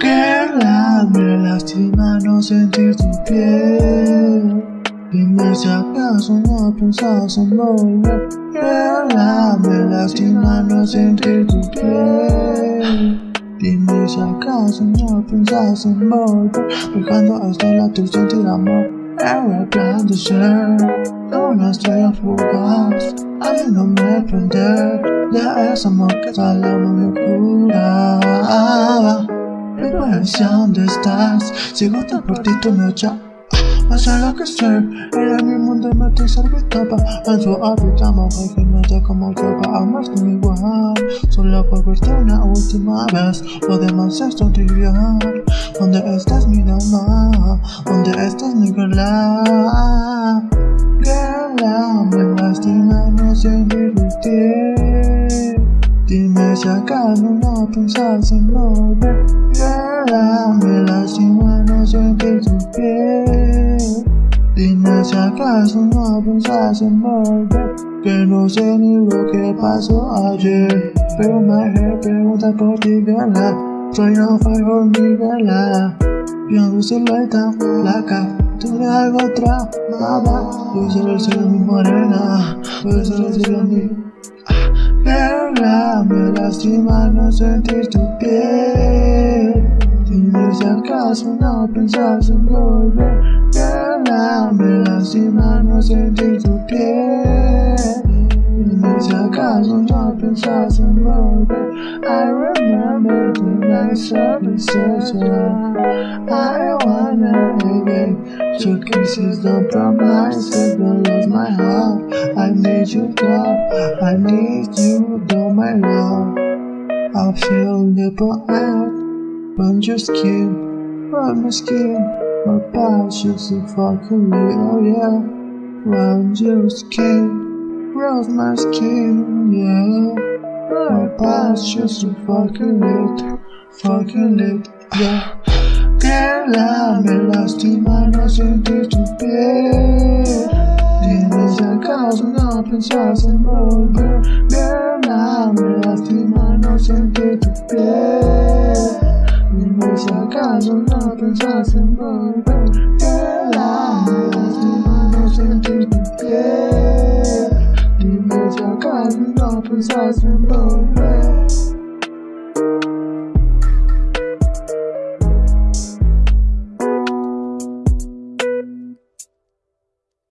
Querrás me lastima no sentir tu piel. Y me si acaso no pensás en volver Querrás me lastima no sentir tu piel. Dime si acaso no pensás en volver Dejando hasta la tristeza del amor Era ser. Como una estrella fugaz Haciéndome prender de ese amor que sale mi locura Vivo dónde estás Sigo tan por ti, me echas Vas a enloquecer Era mi mundo me te servítaba En su hábitat mujer que no sé cómo yo va a más que igual Solo por verte una última vez Lo demás es tontería ¿Dónde estás mi dama? ¿Dónde estás mi girla? Girla, me lastima no Dime si acaso no pensás en volver. Girla, me lastima no sentir tu piel Dime si acaso no pensás en volver. Que no sé ni lo que pasó ayer. Pero me pregunta por ti, girla Soy fue por mi girla Yo no soy la placa Tú eres algo otra, nada Yo solo soy mi morena Yo solo soy mi lastima no sentir tu piel Dime si acaso no pensás en volver Girla, me lastima no sentir tu piel Dime si acaso no pensás en volver I remember the nights of deception I wanna again Your kisses don't promise don't lose my heart I need you love I need you though my love I feel nipple out when your skin, on my skin, my body's just a fucking real, yeah. Round your skin, round my skin, yeah. My body's just a fucking lit, fucking lit, yeah. Girl, I'm lost in my nose and to bed. Cars and cars and open cars and over There now we're left my nose and get to bed Universe and cars and open cars and over There now we're left my nose and get to bed Universe and cars and open cars and over